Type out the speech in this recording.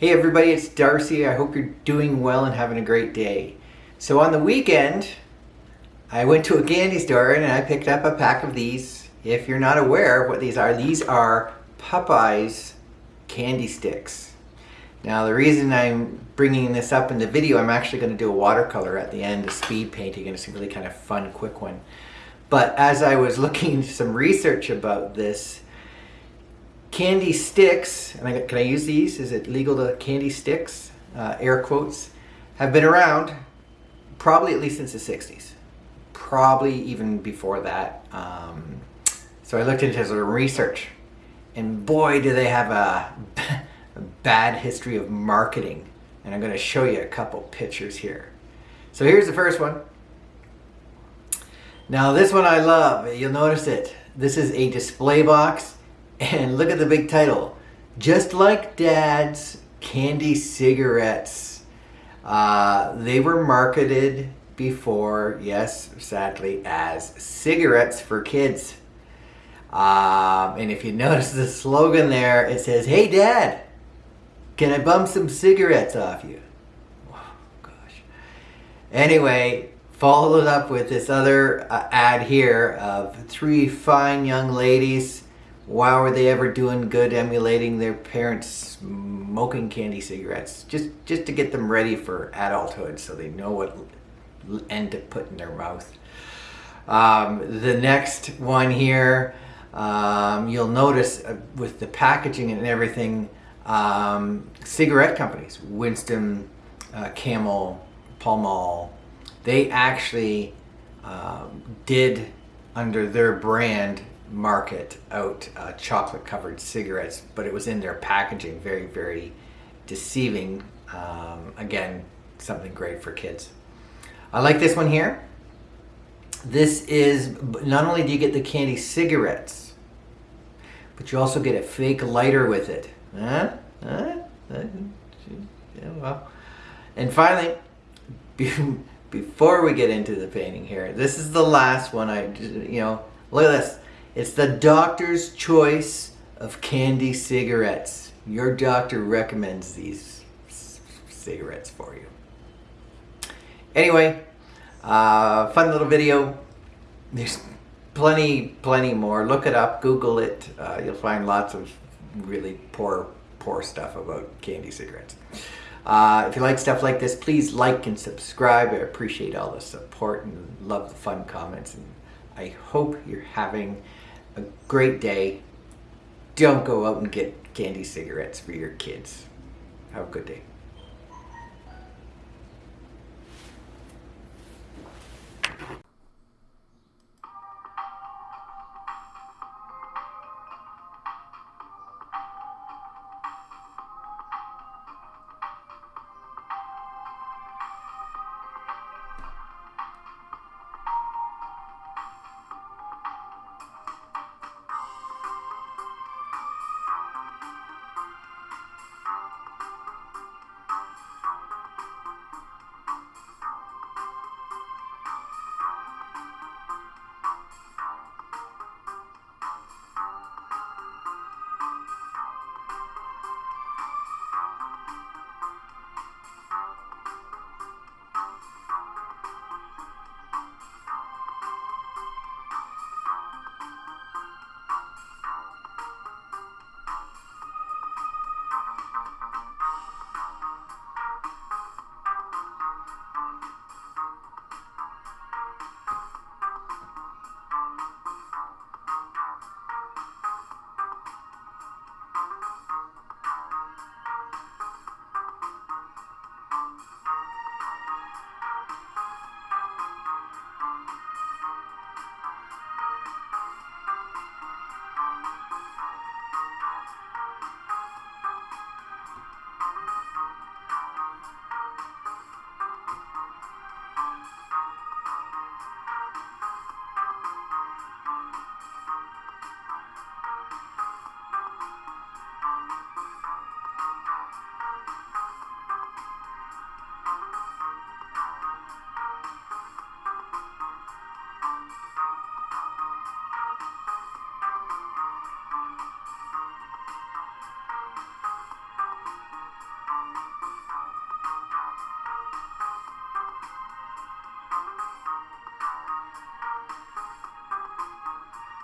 Hey everybody, it's Darcy. I hope you're doing well and having a great day. So on the weekend, I went to a candy store and I picked up a pack of these. If you're not aware of what these are, these are Popeyes candy sticks. Now the reason I'm bringing this up in the video, I'm actually going to do a watercolor at the end, a speed painting, and it's a really kind of fun, quick one. But as I was looking some research about this, candy sticks, and I, can I use these? Is it legal to candy sticks? Uh, air quotes, have been around probably at least since the 60s. Probably even before that. Um, so I looked into some research and boy do they have a, a bad history of marketing. And I'm going to show you a couple pictures here. So here's the first one. Now this one I love, you'll notice it. This is a display box and look at the big title. Just like Dad's candy cigarettes. Uh, they were marketed before, yes, sadly, as cigarettes for kids. Um, and if you notice the slogan there, it says, Hey Dad, can I bum some cigarettes off you? Oh, gosh. Anyway, followed up with this other uh, ad here of three fine young ladies why were they ever doing good emulating their parents smoking candy cigarettes? Just, just to get them ready for adulthood so they know what end to put in their mouth. Um, the next one here, um, you'll notice uh, with the packaging and everything, um, cigarette companies, Winston, uh, Camel, Pall Mall, they actually uh, did under their brand market out uh, chocolate covered cigarettes, but it was in their packaging, very, very deceiving. Um, again, something great for kids. I like this one here. This is, not only do you get the candy cigarettes, but you also get a fake lighter with it. Huh? Huh? Yeah, well. And finally, before we get into the painting here, this is the last one I, you know, look at this. It's the doctor's choice of candy cigarettes. Your doctor recommends these cigarettes for you. Anyway, uh, fun little video. There's plenty, plenty more. Look it up, Google it. Uh, you'll find lots of really poor, poor stuff about candy cigarettes. Uh, if you like stuff like this, please like and subscribe. I appreciate all the support and love the fun comments. And I hope you're having a great day. Don't go out and get candy cigarettes for your kids. Have a good day.